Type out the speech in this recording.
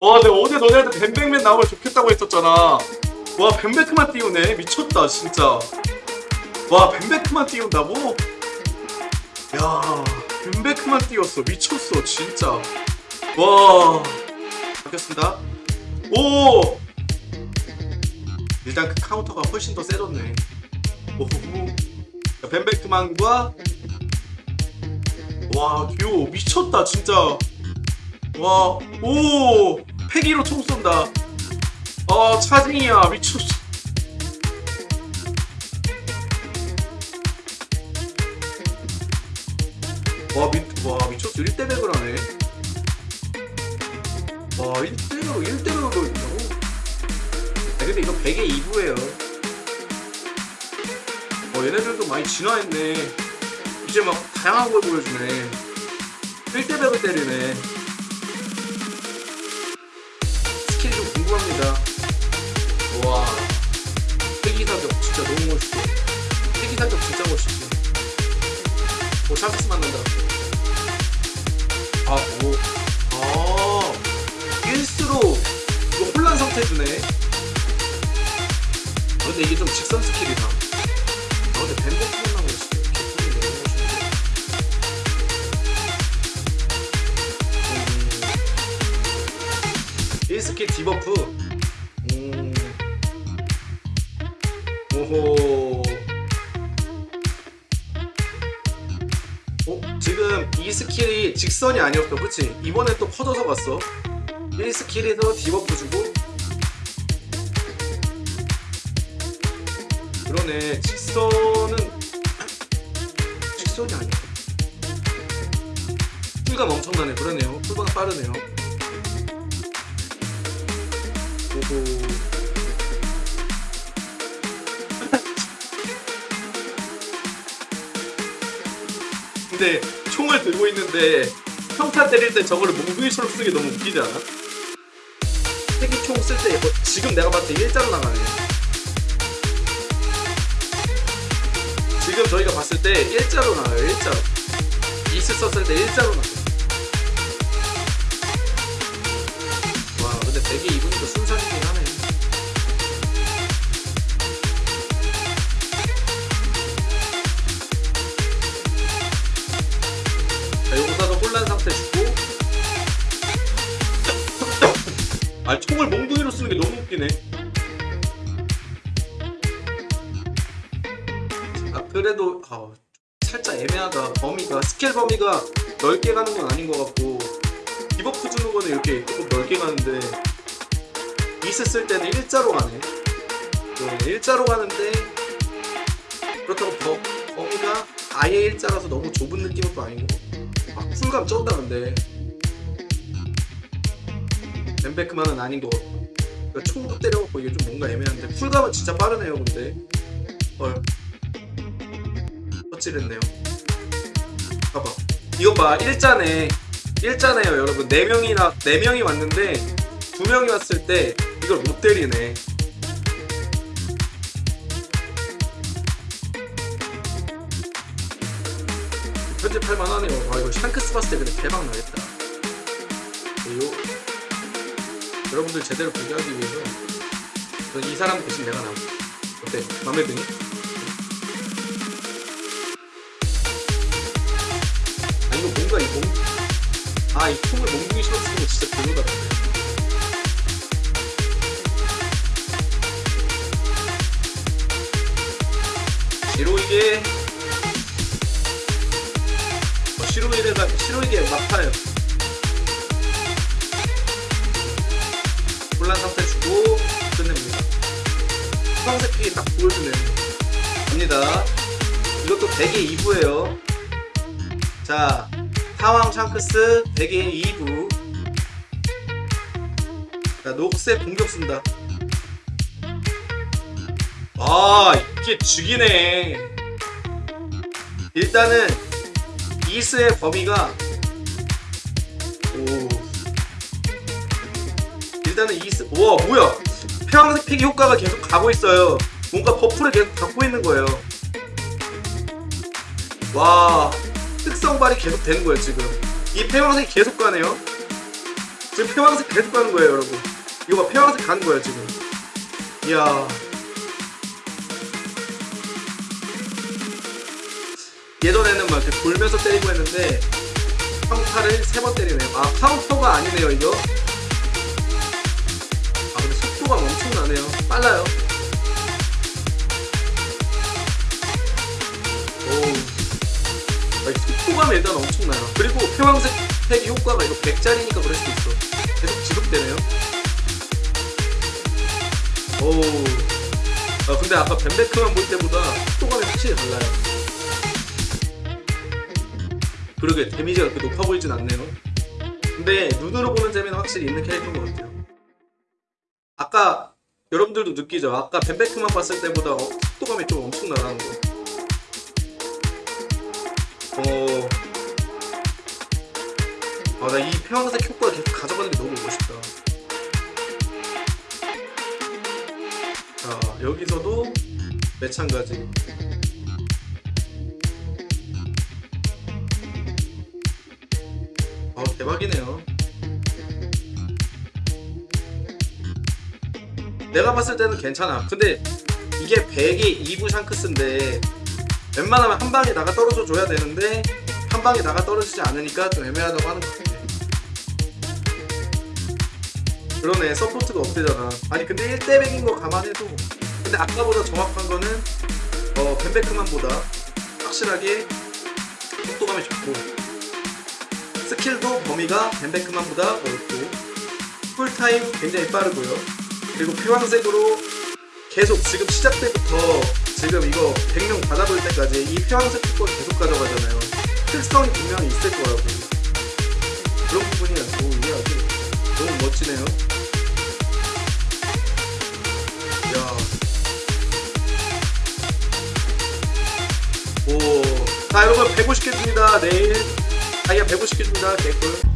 와 내가 어제 너네한테 뱀백맨 나오면 좋겠다고 했었잖아. 와 뱀백만 띄우네. 미쳤다 진짜. 와 뱀백만 띄운다고? 야 뱀백만 띄웠어. 미쳤어 진짜. 와. 바뀌었습니다. 오! 일단 그 카운터가 훨씬 더 세졌네. 오 뱀백만과 와 듀오 미쳤다 진짜 와, 오! 패기로 총 쏜다. 아, 차징이야. 미쳤어. 와, 미, 와, 미쳤어. 1대100을 하네. 와, 1대100으로, 1대100으로 있다고? 아, 근데 이거 100의 2부예요. 어, 얘네들도 많이 진화했네. 이제 막 다양한 걸 보여주네. 1대100을 때리네. 스킬이 좀 궁금합니다. 와, 패기 사격 진짜 너무 멋있어. 패기 사격 진짜 멋있어. 오, 샹크스 만난다. 아, 뭐, 아, 1스로 이거 혼란 상태 주네. 아, 근데 이게 좀 직선 스킬이다. debuff. 음. 오호. 어? 지금 이 스킬이 직선이 아니었어. 그치? 이번에 또 커져서 갔어. 1스킬에서 debuff 주고. 그러네. 직선은 직선이 아니야. 쿨감 엄청나네. 그러네요. 쿨감 빠르네요 오호. 근데 총을 들고 있는데 평타 때릴 때 저거를 몽둥이처럼 쓰기 너무 웃기지 않아? 세기총 쓸때 지금 내가 봤을 때 일자로 나가네 지금 저희가 봤을 때 일자로 나와요 일자로 이스 썼을 때 일자로 나와요 살짝 애매하다. 범위가 스킬 범위가 넓게 가는 건 아닌 것 같고 debuff 주는 거는 이렇게 조금 넓게 가는데 이스 쓸 때는 일자로 가네. 네, 일자로 가는데 그렇다고 더, 범위가 아예 일자라서 너무 좁은 느낌은 또 아니고 아 쿨감 쩐다 근데. 벤베크만은 아닌 거 그러니까 총도 때려갖고 이게 좀 뭔가 애매한데 쿨감은 진짜 빠르네요 근데. 헐 헛질했네요. 봐봐. 이거 봐. 일자네. 일자네요 여러분. 4명이나 4명이 왔는데 2명이 왔을 때 이걸 못 때리네. 편집할 만하네요. 아 이거 샹크스 봤을 때 근데 대박 나겠다. 요 여러분들 제대로 보게 하기 위해서 저이 사람 대신 내가 나오 어때? 맘에 드니? 뭔가 이 몽... 아이 총을 몽둥이 처럼 쓰는 거 진짜 별로다 근데. 시로이게. 어, 시로이게가 시로이게 막파요. 혼란 상태 주고 끝냅니다. 주황색 픽이 딱 보여주네 갑니다. 이것도 100의 2부예요. 자 타왕 샹크스 100의 2부. 자 녹색 공격 쓴다. 아 이게 죽이네. 일단은 이스의 범위가 오. 일단은 이스 우와 뭐야? 패왕색 패기 효과가 계속 가고 있어요. 뭔가 buff를 계속 갖고 있는 거예요. 와 특성 발이 계속 되는 거예요 지금. 이 패왕색이 계속 가네요. 지금 패왕색 계속 가는 거예요 여러분. 이거 봐 패왕색 가는 거예요 지금. 이야. 예전에는 막 이렇게 돌면서 때리고 했는데 평타를 세 번 때리네요. 아 카운터가 아니네요 이거. 아 근데 속도가 엄청나네요. 빨라요. 오 아, 이 속도감이 일단 엄청나요. 그리고 표황색 팩이 효과가 이거 100짜리니까 그럴 수도 있어. 계속 지속되네요. 오. 아, 근데 아까 벤베크만 볼 때보다 속도감이 확실히 달라요. 그러게, 데미지가 그렇게 높아 보이진 않네요. 근데 눈으로 보는 재미는 확실히 있는 캐릭터인 것 같아요. 아까 여러분들도 느끼죠? 아까 벤베크만 봤을 때보다 어, 속도감이 좀 엄청 나가는 거. 아, 나 이 평색 효과 계속 가져가는 게 너무 멋있다. 자, 여기서도 매찬가지. 아, 대박이네요. 내가 봤을 때는 괜찮아. 근데 이게 100이 2부 샹크스인데 웬만하면 한 방에 나가 떨어져 줘야 되는데 한 방에 나가 떨어지지 않으니까 좀 애매하다고 하는 것 같아. 그러네 서포트가 없대잖아. 아니 근데 1대 100인 거 감안해도 근데 아까보다 정확한 거는 어 벤베크만보다 확실하게 속도감이 좋고 스킬도 범위가 벤베크만보다 넓고 쿨타임 굉장히 빠르고요. 그리고 패왕색으로 계속 지금 시작 때부터 지금 이거 100명 받아볼 때까지 이 패왕색 특권 계속 가져가잖아요. 특성이 분명히 있을 거라고. 그런 부분이 오, 이게 아주 너무 멋지네요. 이야. 오. 자, 여러분, 150개 줍니다. 내일. 다이아 150개 줍니다. 개꿀.